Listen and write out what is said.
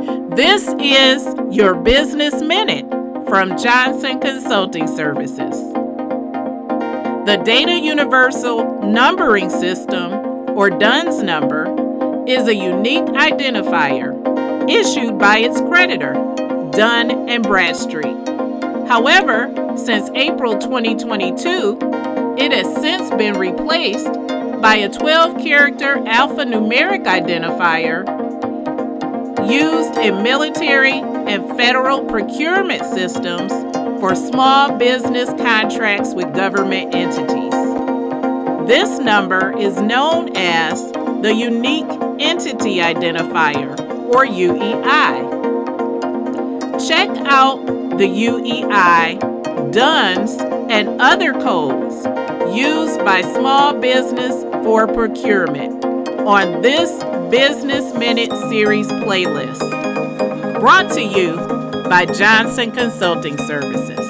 This is your Business Minute from Johnson Consulting Services. The Data Universal Numbering System, or DUNS number, is a unique identifier issued by its creditor, Dun and Bradstreet. However, since April 2022, it has since been replaced by a 12 character alphanumeric identifier used in military and federal procurement systems for small business contracts with government entities. This number is known as the Unique Entity Identifier, or UEI. Check out the UEI, DUNS, and other codes used by small business for procurement on this Business Minute Series playlist. Brought to you by Johnson Consulting Services.